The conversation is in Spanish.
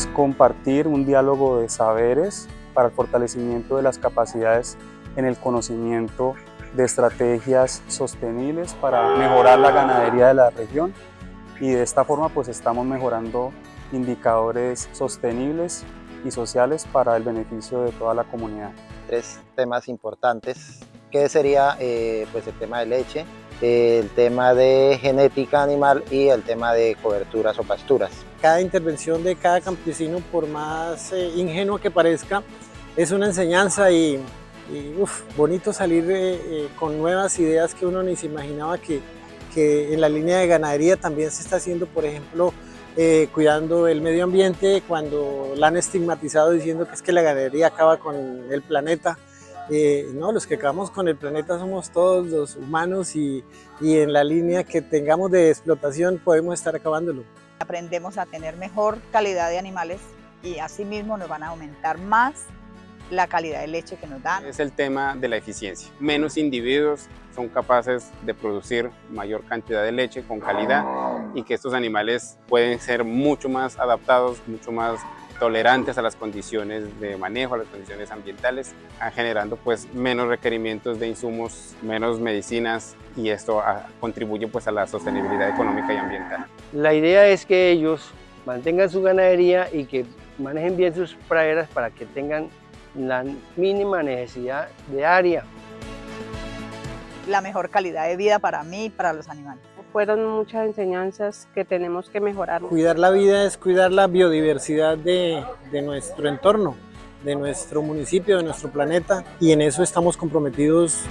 es compartir un diálogo de saberes para el fortalecimiento de las capacidades en el conocimiento de estrategias sostenibles para mejorar la ganadería de la región. Y de esta forma pues estamos mejorando indicadores sostenibles y sociales para el beneficio de toda la comunidad. Tres temas importantes, que sería eh, pues el tema de leche, el tema de genética animal y el tema de coberturas o pasturas. Cada intervención de cada campesino, por más eh, ingenuo que parezca, es una enseñanza y, bonito salir eh, con nuevas ideas que uno ni se imaginaba que, que en la línea de ganadería también se está haciendo, por ejemplo, eh, cuidando el medio ambiente, cuando la han estigmatizado diciendo que es que la ganadería acaba con el planeta. Eh, no, los que acabamos con el planeta somos todos los humanos y, y en la línea que tengamos de explotación podemos estar acabándolo. Aprendemos a tener mejor calidad de animales y asimismo nos van a aumentar más la calidad de leche que nos dan. Es el tema de la eficiencia. Menos individuos son capaces de producir mayor cantidad de leche con calidad y que estos animales pueden ser mucho más adaptados, mucho más tolerantes a las condiciones de manejo, a las condiciones ambientales, generando pues menos requerimientos de insumos, menos medicinas y esto ah, contribuye pues a la sostenibilidad económica y ambiental. La idea es que ellos mantengan su ganadería y que manejen bien sus praderas para que tengan la mínima necesidad de área. La mejor calidad de vida para mí y para los animales. Fueron muchas enseñanzas que tenemos que mejorar. Cuidar la vida es cuidar la biodiversidad de, nuestro entorno, de nuestro municipio, de nuestro planeta y en eso estamos comprometidos